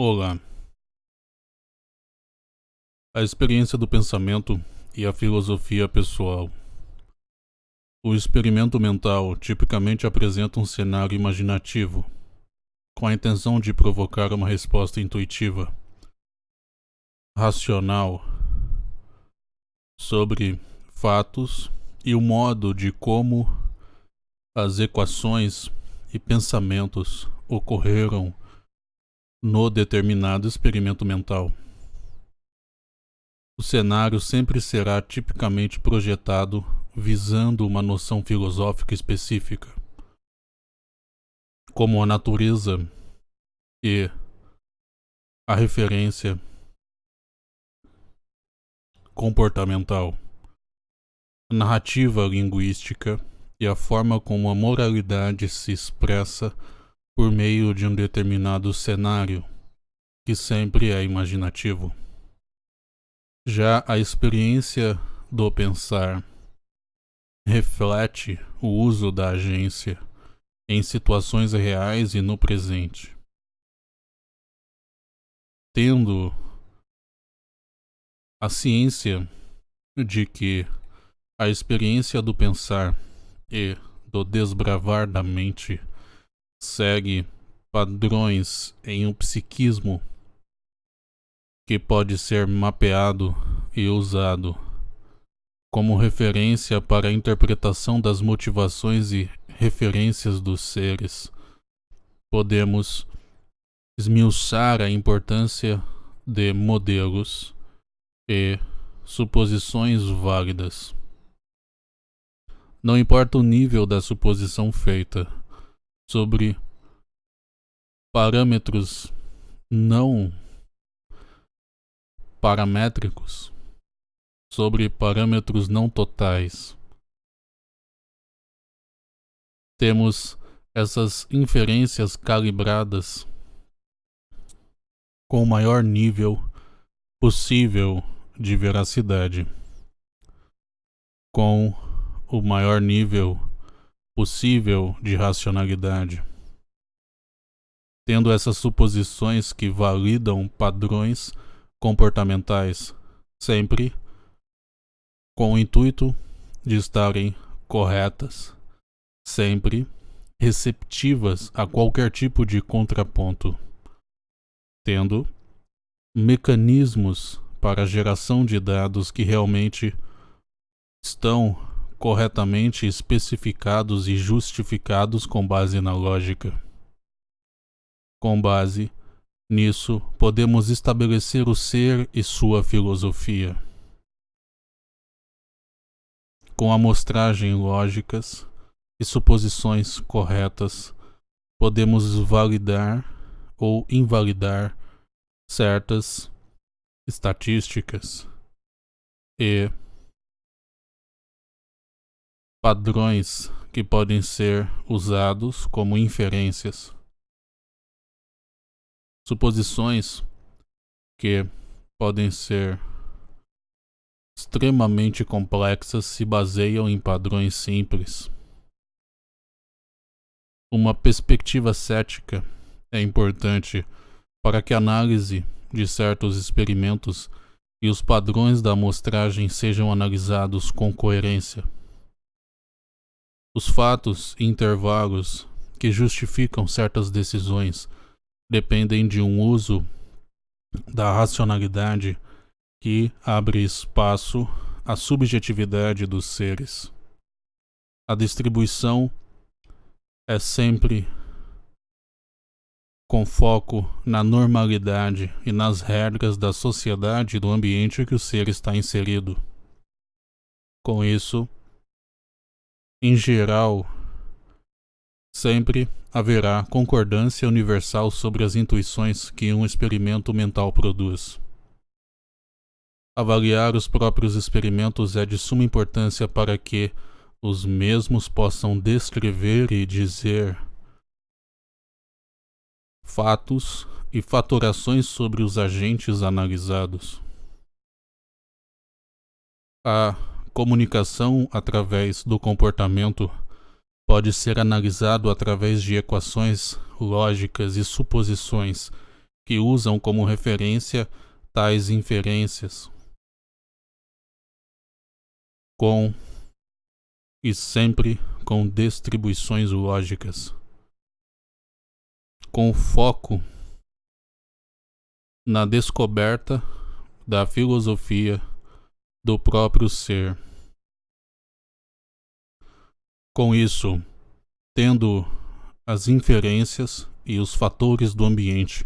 Olá. A experiência do pensamento e a filosofia pessoal. O experimento mental tipicamente apresenta um cenário imaginativo, com a intenção de provocar uma resposta intuitiva, racional, sobre fatos e o modo de como as equações e pensamentos ocorreram no determinado experimento mental. O cenário sempre será tipicamente projetado visando uma noção filosófica específica, como a natureza e a referência comportamental, a narrativa linguística e a forma como a moralidade se expressa por meio de um determinado cenário, que sempre é imaginativo. Já a experiência do pensar reflete o uso da agência em situações reais e no presente. Tendo a ciência de que a experiência do pensar e do desbravar da mente segue padrões em um psiquismo que pode ser mapeado e usado como referência para a interpretação das motivações e referências dos seres. Podemos esmiuçar a importância de modelos e suposições válidas. Não importa o nível da suposição feita, sobre parâmetros não paramétricos, sobre parâmetros não totais. Temos essas inferências calibradas com o maior nível possível de veracidade, com o maior nível possível de racionalidade. Tendo essas suposições que validam padrões comportamentais, sempre com o intuito de estarem corretas, sempre receptivas a qualquer tipo de contraponto, tendo mecanismos para geração de dados que realmente estão corretamente especificados e justificados com base na lógica. Com base nisso, podemos estabelecer o ser e sua filosofia. Com amostragem lógicas e suposições corretas, podemos validar ou invalidar certas estatísticas e padrões que podem ser usados como inferências. Suposições que podem ser extremamente complexas se baseiam em padrões simples. Uma perspectiva cética é importante para que a análise de certos experimentos e os padrões da amostragem sejam analisados com coerência. Os fatos e intervalos que justificam certas decisões dependem de um uso da racionalidade que abre espaço à subjetividade dos seres. A distribuição é sempre com foco na normalidade e nas regras da sociedade e do ambiente que o ser está inserido. Com isso, em geral, sempre haverá concordância universal sobre as intuições que um experimento mental produz. Avaliar os próprios experimentos é de suma importância para que os mesmos possam descrever e dizer fatos e fatorações sobre os agentes analisados. A comunicação através do comportamento pode ser analisado através de equações lógicas e suposições que usam como referência tais inferências. Com e sempre com distribuições lógicas, com foco na descoberta da filosofia do próprio ser. Com isso, tendo as inferências e os fatores do ambiente,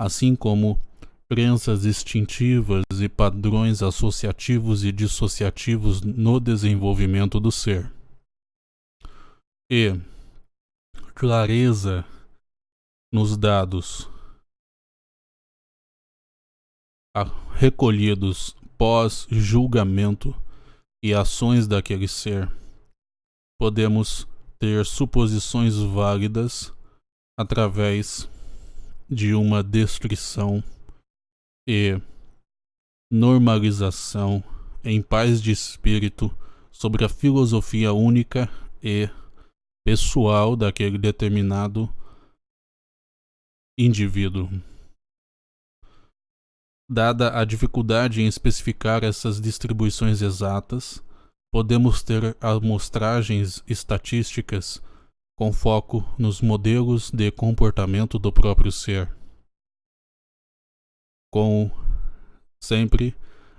assim como crenças instintivas e padrões associativos e dissociativos no desenvolvimento do ser. E clareza nos dados recolhidos pós-julgamento e ações daquele ser, podemos ter suposições válidas através de uma descrição e normalização em paz de espírito sobre a filosofia única e pessoal daquele determinado indivíduo. Dada a dificuldade em especificar essas distribuições exatas, podemos ter amostragens estatísticas com foco nos modelos de comportamento do próprio ser com sempre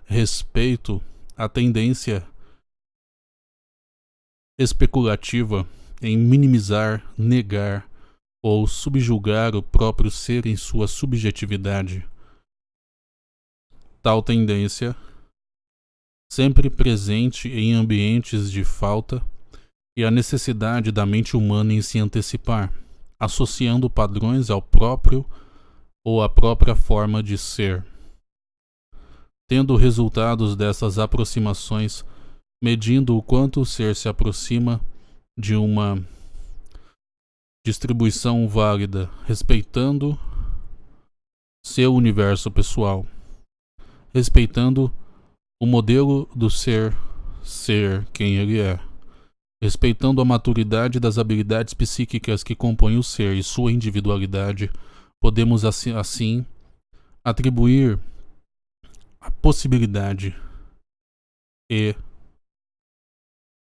respeito à tendência especulativa em minimizar, negar ou subjugar o próprio ser em sua subjetividade. Tal tendência, sempre presente em ambientes de falta e a necessidade da mente humana em se antecipar, associando padrões ao próprio ou a própria forma de ser. Tendo resultados dessas aproximações, medindo o quanto o ser se aproxima de uma distribuição válida, respeitando seu universo pessoal, respeitando o modelo do ser ser quem ele é, respeitando a maturidade das habilidades psíquicas que compõem o ser e sua individualidade podemos assim, atribuir a possibilidade e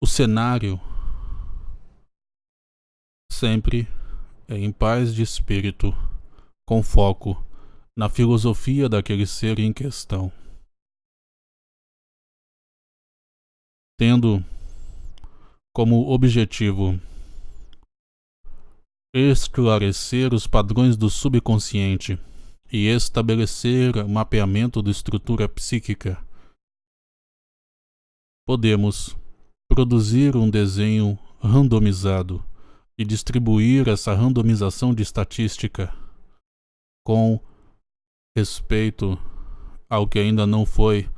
o cenário sempre é em paz de espírito, com foco na filosofia daquele ser em questão. Tendo como objetivo esclarecer os padrões do subconsciente e estabelecer mapeamento da estrutura psíquica, podemos produzir um desenho randomizado e distribuir essa randomização de estatística com respeito ao que ainda não foi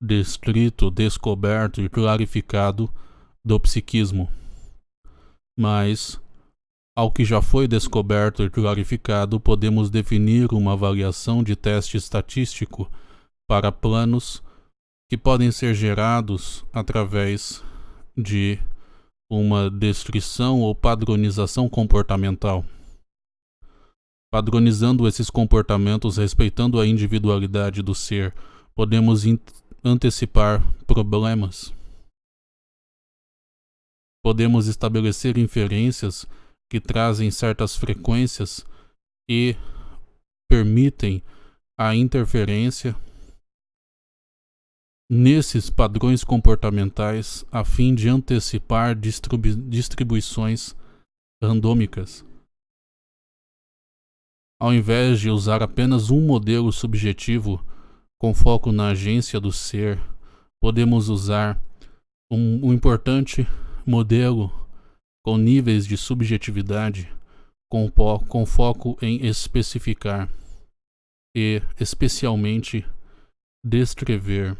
descrito, descoberto e clarificado do psiquismo, mas ao que já foi descoberto e clarificado, podemos definir uma avaliação de teste estatístico para planos que podem ser gerados através de uma descrição ou padronização comportamental. Padronizando esses comportamentos respeitando a individualidade do ser, podemos antecipar problemas. Podemos estabelecer inferências que trazem certas frequências e permitem a interferência nesses padrões comportamentais a fim de antecipar distribu distribuições randômicas. Ao invés de usar apenas um modelo subjetivo com foco na agência do ser, podemos usar um, um importante modelo com níveis de subjetividade, com, com foco em especificar e, especialmente, descrever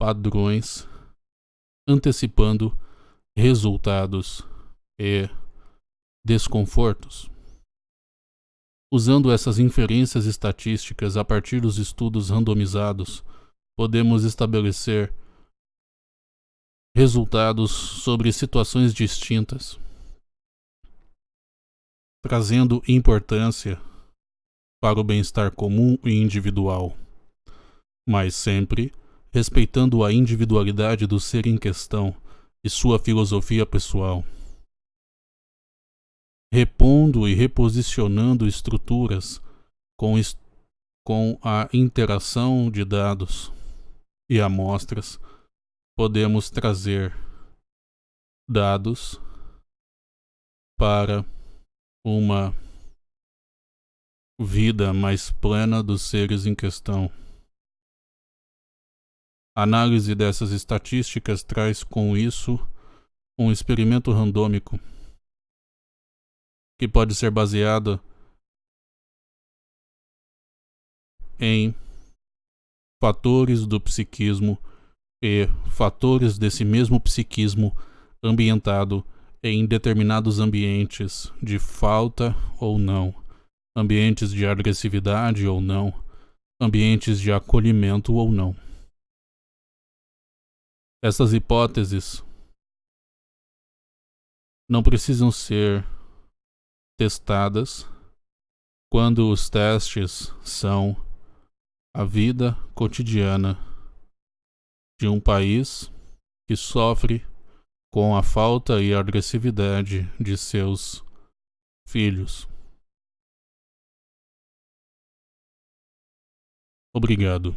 padrões, antecipando resultados e desconfortos. Usando essas inferências estatísticas a partir dos estudos randomizados, podemos estabelecer resultados sobre situações distintas, trazendo importância para o bem-estar comum e individual, mas sempre respeitando a individualidade do ser em questão e sua filosofia pessoal. Repondo e reposicionando estruturas com, est com a interação de dados e amostras, podemos trazer dados para uma vida mais plena dos seres em questão. A análise dessas estatísticas traz com isso um experimento randômico que pode ser baseado em fatores do psiquismo e fatores desse mesmo psiquismo ambientado em determinados ambientes de falta ou não, ambientes de agressividade ou não, ambientes de acolhimento ou não. Essas hipóteses não precisam ser testadas quando os testes são a vida cotidiana de um país que sofre com a falta e agressividade de seus filhos. Obrigado.